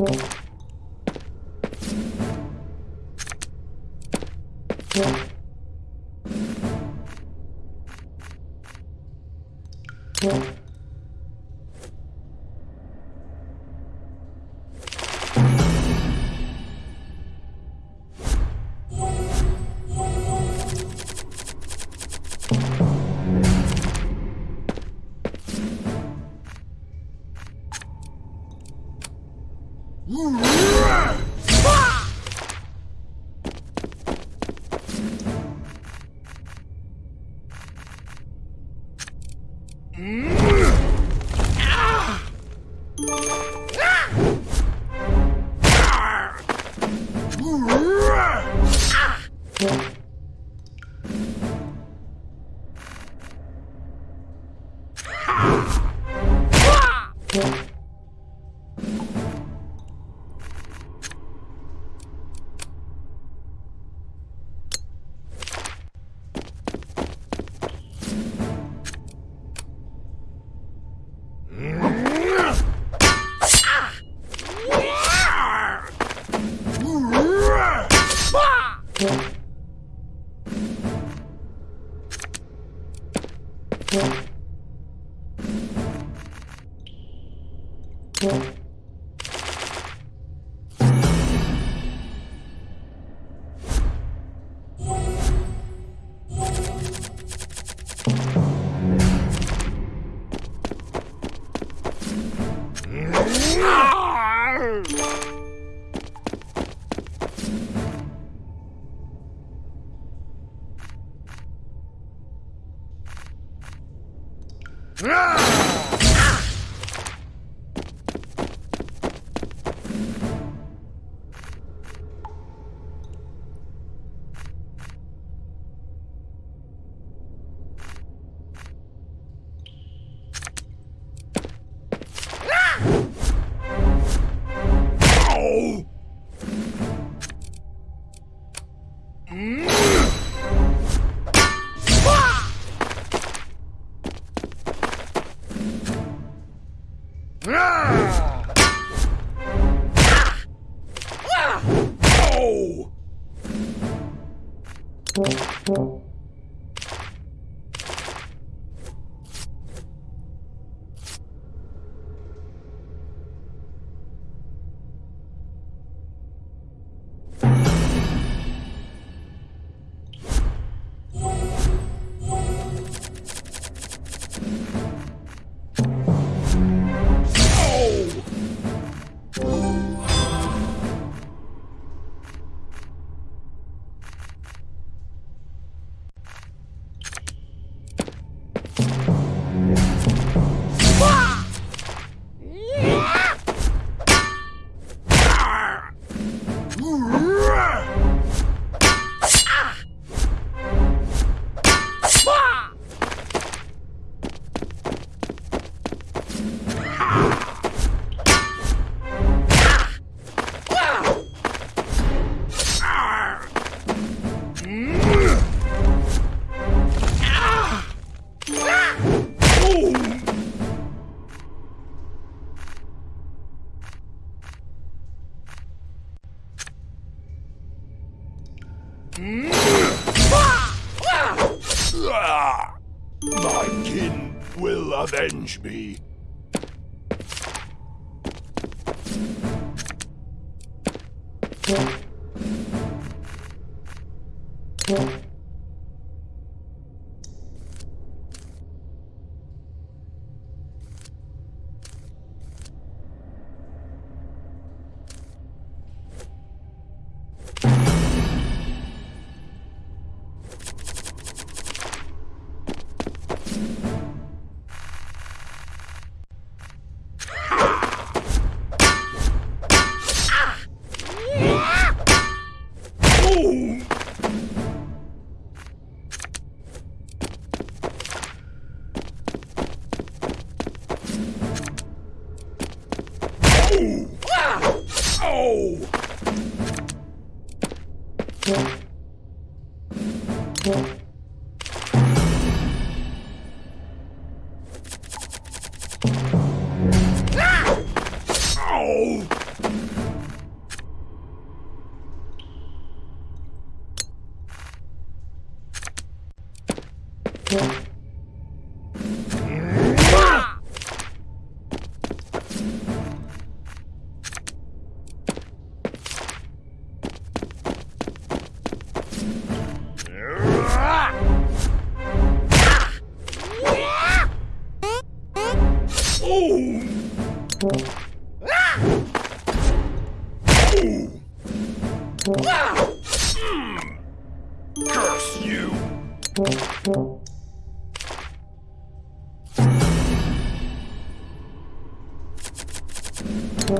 Oh. My challenge me. Yeah. Yeah. Curse you! My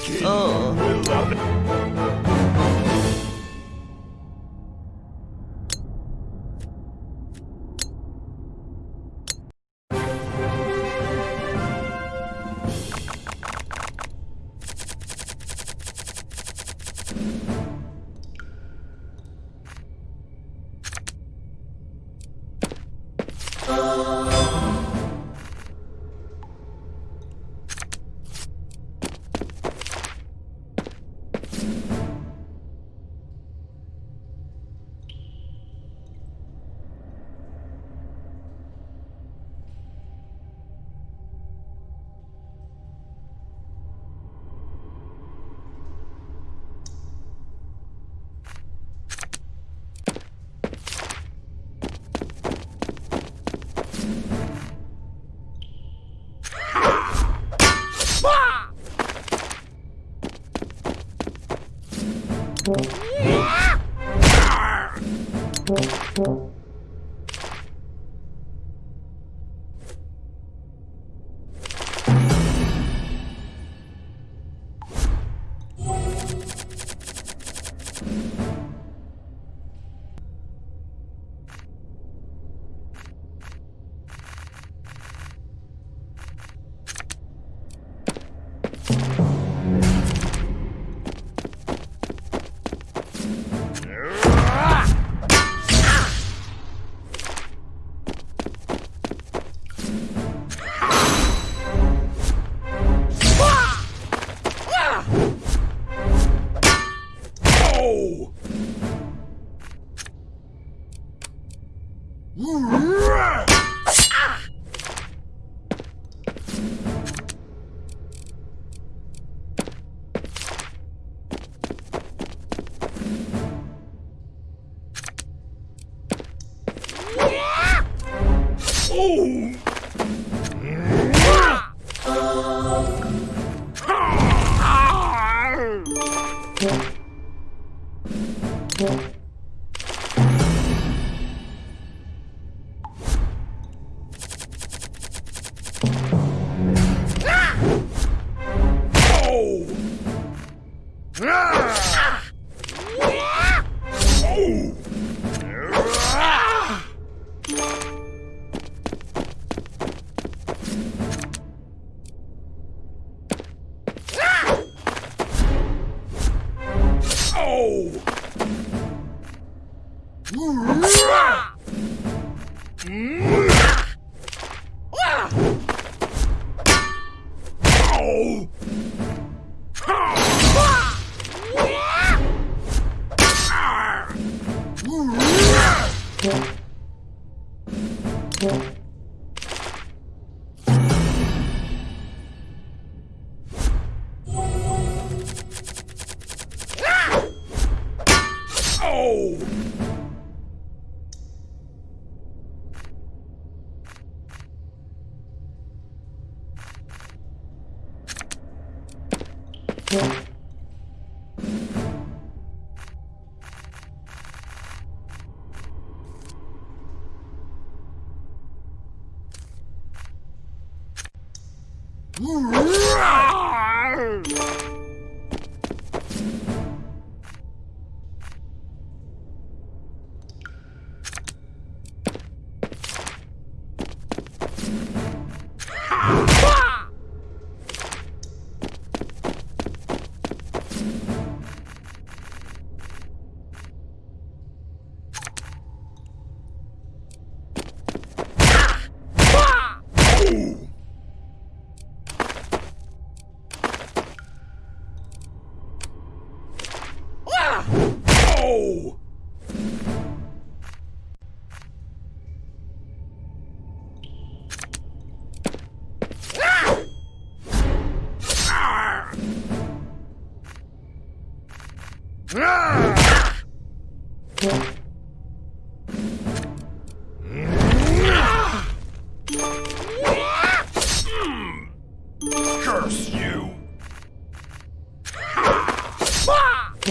king will love it. Oh. Oh! Oh!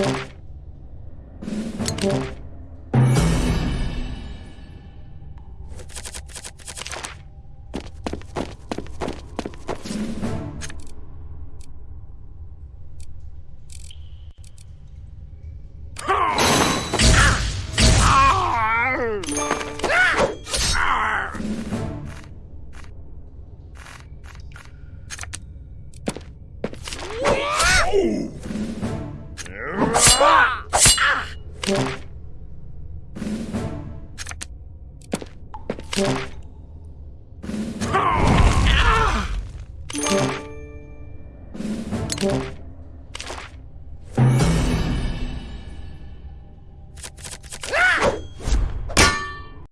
Oh!